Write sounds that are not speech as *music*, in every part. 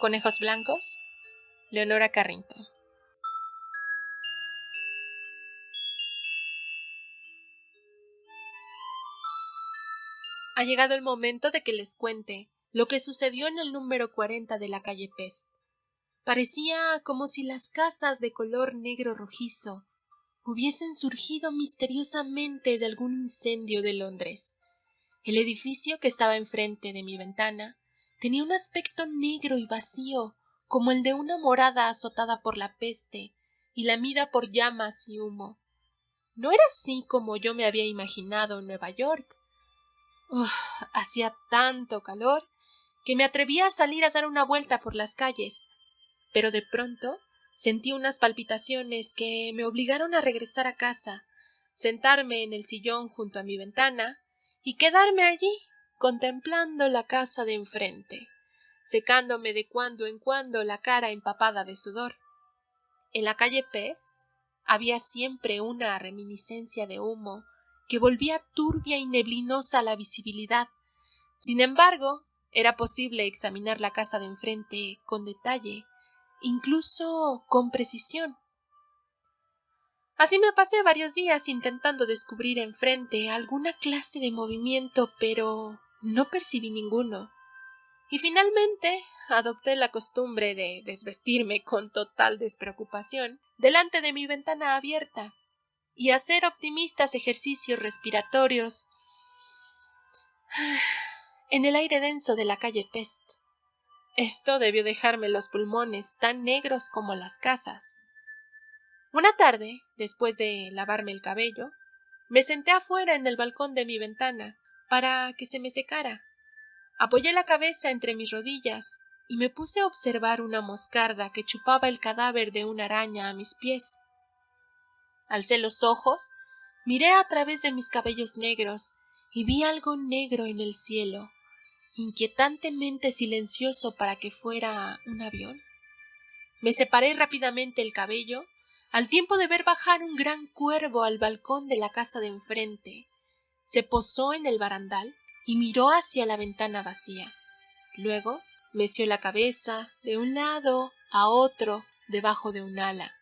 Conejos Blancos, Leonora Carrington. Ha llegado el momento de que les cuente lo que sucedió en el número 40 de la calle Pest. Parecía como si las casas de color negro rojizo hubiesen surgido misteriosamente de algún incendio de Londres. El edificio que estaba enfrente de mi ventana tenía un aspecto negro y vacío, como el de una morada azotada por la peste y lamida por llamas y humo. No era así como yo me había imaginado en Nueva York. hacía tanto calor que me atreví a salir a dar una vuelta por las calles, pero de pronto sentí unas palpitaciones que me obligaron a regresar a casa, sentarme en el sillón junto a mi ventana y quedarme allí contemplando la casa de enfrente, secándome de cuando en cuando la cara empapada de sudor. En la calle Pest había siempre una reminiscencia de humo que volvía turbia y neblinosa la visibilidad. Sin embargo, era posible examinar la casa de enfrente con detalle, incluso con precisión. Así me pasé varios días intentando descubrir enfrente alguna clase de movimiento, pero no percibí ninguno. Y finalmente adopté la costumbre de desvestirme con total despreocupación delante de mi ventana abierta y hacer optimistas ejercicios respiratorios en el aire denso de la calle Pest. Esto debió dejarme los pulmones tan negros como las casas. Una tarde, después de lavarme el cabello, me senté afuera en el balcón de mi ventana para que se me secara. Apoyé la cabeza entre mis rodillas y me puse a observar una moscarda que chupaba el cadáver de una araña a mis pies. Alcé los ojos, miré a través de mis cabellos negros y vi algo negro en el cielo, inquietantemente silencioso para que fuera un avión. Me separé rápidamente el cabello, al tiempo de ver bajar un gran cuervo al balcón de la casa de enfrente, se posó en el barandal y miró hacia la ventana vacía. Luego meció la cabeza de un lado a otro debajo de un ala.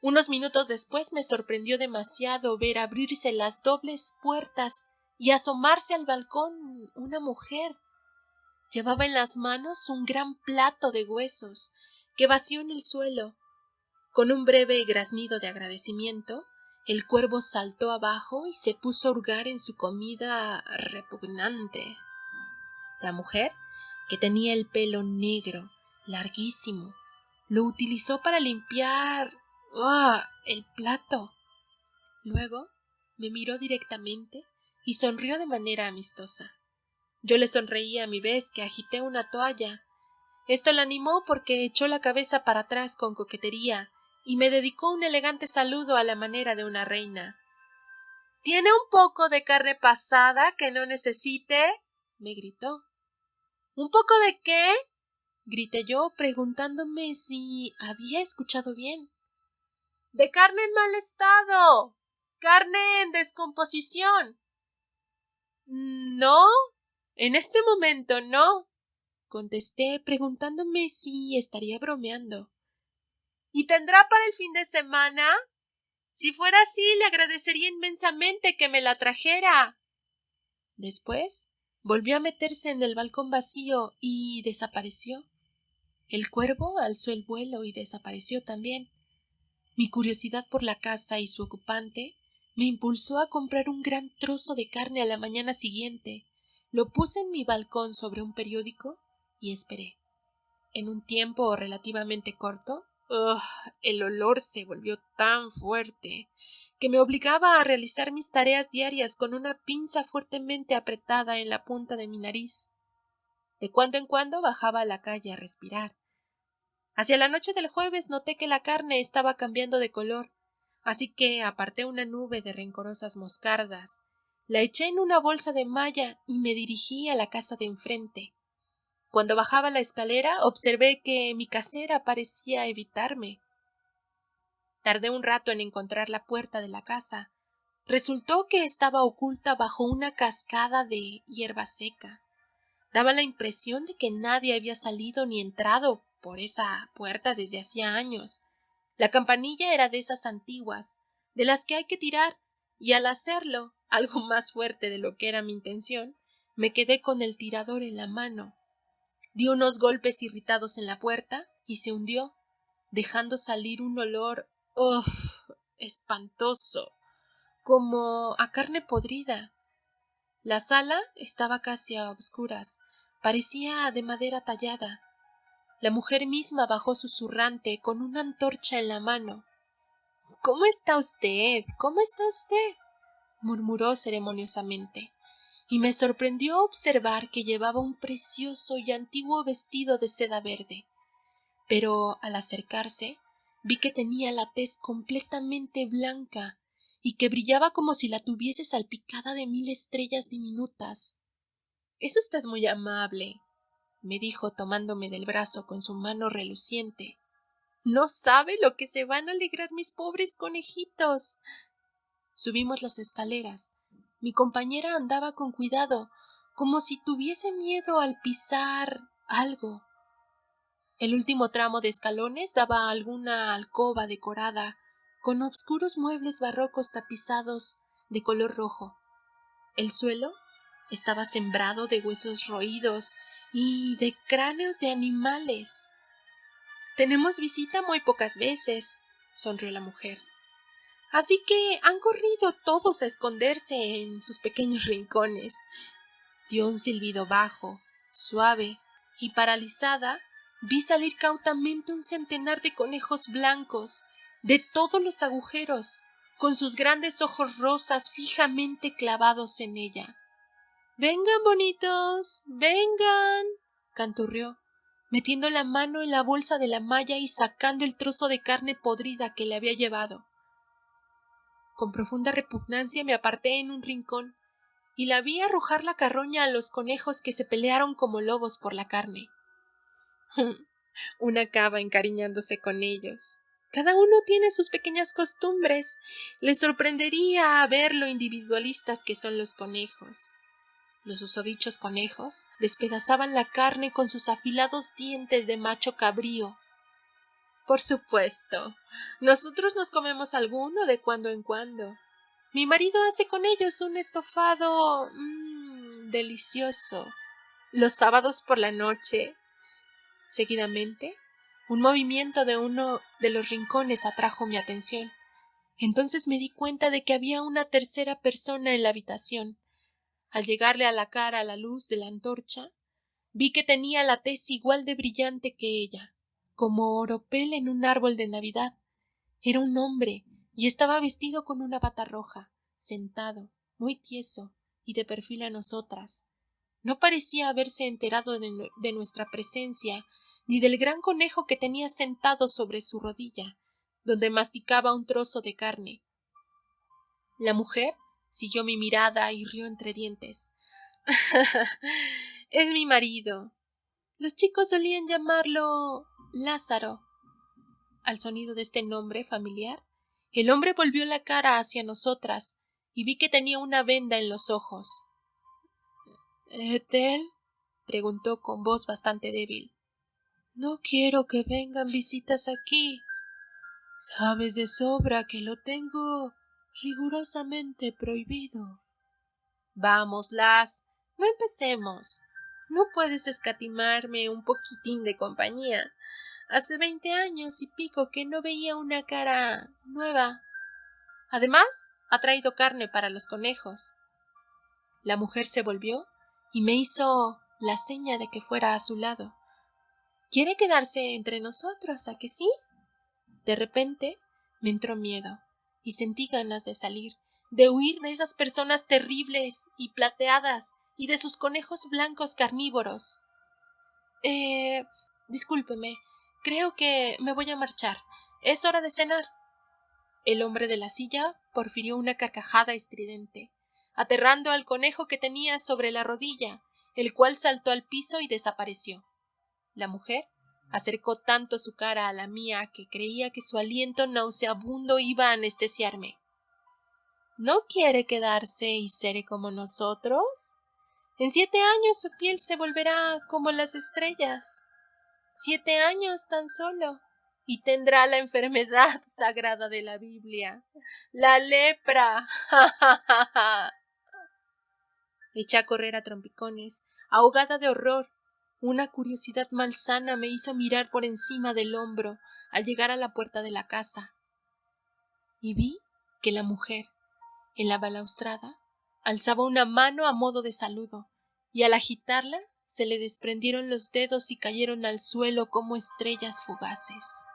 Unos minutos después me sorprendió demasiado ver abrirse las dobles puertas y asomarse al balcón una mujer. Llevaba en las manos un gran plato de huesos que vació en el suelo. Con un breve graznido de agradecimiento, el cuervo saltó abajo y se puso a hurgar en su comida repugnante. La mujer, que tenía el pelo negro, larguísimo, lo utilizó para limpiar ¡ah! el plato. Luego me miró directamente y sonrió de manera amistosa. Yo le sonreí a mi vez que agité una toalla. Esto la animó porque echó la cabeza para atrás con coquetería y me dedicó un elegante saludo a la manera de una reina. ¿Tiene un poco de carne pasada que no necesite? me gritó. ¿Un poco de qué? grité yo, preguntándome si había escuchado bien. De carne en mal estado. Carne en descomposición. No. En este momento no. contesté, preguntándome si estaría bromeando. ¿Y tendrá para el fin de semana? Si fuera así, le agradecería inmensamente que me la trajera. Después volvió a meterse en el balcón vacío y desapareció. El cuervo alzó el vuelo y desapareció también. Mi curiosidad por la casa y su ocupante me impulsó a comprar un gran trozo de carne a la mañana siguiente. Lo puse en mi balcón sobre un periódico y esperé. En un tiempo relativamente corto, el olor se volvió tan fuerte que me obligaba a realizar mis tareas diarias con una pinza fuertemente apretada en la punta de mi nariz. De cuando en cuando bajaba a la calle a respirar. Hacia la noche del jueves noté que la carne estaba cambiando de color, así que aparté una nube de rencorosas moscardas, la eché en una bolsa de malla y me dirigí a la casa de enfrente. Cuando bajaba la escalera observé que mi casera parecía evitarme. Tardé un rato en encontrar la puerta de la casa. Resultó que estaba oculta bajo una cascada de hierba seca. Daba la impresión de que nadie había salido ni entrado por esa puerta desde hacía años. La campanilla era de esas antiguas, de las que hay que tirar, y al hacerlo, algo más fuerte de lo que era mi intención, me quedé con el tirador en la mano. Di unos golpes irritados en la puerta y se hundió, dejando salir un olor ¡Uf! espantoso, como a carne podrida. La sala estaba casi a obscuras, parecía de madera tallada. La mujer misma bajó susurrante con una antorcha en la mano. ¿Cómo está usted? ¿Cómo está usted? murmuró ceremoniosamente, y me sorprendió observar que llevaba un precioso y antiguo vestido de seda verde. Pero al acercarse vi que tenía la tez completamente blanca y que brillaba como si la tuviese salpicada de mil estrellas diminutas. Es usted muy amable, me dijo tomándome del brazo con su mano reluciente. No sabe lo que se van a alegrar mis pobres conejitos. Subimos las escaleras. Mi compañera andaba con cuidado, como si tuviese miedo al pisar algo. El último tramo de escalones daba a alguna alcoba decorada con obscuros muebles barrocos tapizados de color rojo. El suelo estaba sembrado de huesos roídos y de cráneos de animales. Tenemos visita muy pocas veces, sonrió la mujer. Así que han corrido todos a esconderse en sus pequeños rincones. Dio un silbido bajo, suave, y paralizada vi salir cautamente un centenar de conejos blancos de todos los agujeros, con sus grandes ojos rosas fijamente clavados en ella. Vengan, bonitos. vengan. canturrió, metiendo la mano en la bolsa de la malla y sacando el trozo de carne podrida que le había llevado. Con profunda repugnancia me aparté en un rincón y la vi arrojar la carroña a los conejos que se pelearon como lobos por la carne. *laughs* Una cava encariñándose con ellos. Cada uno tiene sus pequeñas costumbres. Les sorprendería ver lo individualistas que son los conejos. Los usodichos conejos despedazaban la carne con sus afilados dientes de macho cabrío. Por supuesto. Nosotros nos comemos alguno de cuando en cuando. Mi marido hace con ellos un estofado mmm, delicioso. Los sábados por la noche Seguidamente, un movimiento de uno de los rincones atrajo mi atención. Entonces me di cuenta de que había una tercera persona en la habitación. Al llegarle a la cara la luz de la antorcha, vi que tenía la tez igual de brillante que ella, como oropel en un árbol de Navidad. Era un hombre y estaba vestido con una bata roja, sentado, muy tieso y de perfil a nosotras. No parecía haberse enterado de, de nuestra presencia ni del gran conejo que tenía sentado sobre su rodilla, donde masticaba un trozo de carne. La mujer siguió mi mirada y rió entre dientes. *laughs* es mi marido. Los chicos solían llamarlo Lázaro. Al sonido de este nombre familiar, el hombre volvió la cara hacia nosotras y vi que tenía una venda en los ojos. ¿Etel? preguntó con voz bastante débil. No quiero que vengan visitas aquí. Sabes de sobra que lo tengo rigurosamente prohibido. Vamos, Las, no empecemos. No puedes escatimarme un poquitín de compañía. Hace veinte años y pico que no veía una cara nueva. Además, ha traído carne para los conejos. La mujer se volvió y me hizo la seña de que fuera a su lado. ¿Quiere quedarse entre nosotros, a que sí? De repente me entró miedo y sentí ganas de salir, de huir de esas personas terribles y plateadas y de sus conejos blancos carnívoros. Eh. discúlpeme, creo que me voy a marchar. Es hora de cenar. El hombre de la silla porfirió una carcajada estridente, aterrando al conejo que tenía sobre la rodilla, el cual saltó al piso y desapareció. La mujer acercó tanto su cara a la mía que creía que su aliento nauseabundo iba a anestesiarme. ¿No quiere quedarse y ser como nosotros? En siete años su piel se volverá como las estrellas. Siete años tan solo. Y tendrá la enfermedad *laughs* sagrada de la Biblia, la lepra. *laughs* Eché a correr a trompicones, ahogada de horror. Una curiosidad malsana me hizo mirar por encima del hombro al llegar a la puerta de la casa. Y vi que la mujer, en la balaustrada, alzaba una mano a modo de saludo, y al agitarla se le desprendieron los dedos y cayeron al suelo como estrellas fugaces.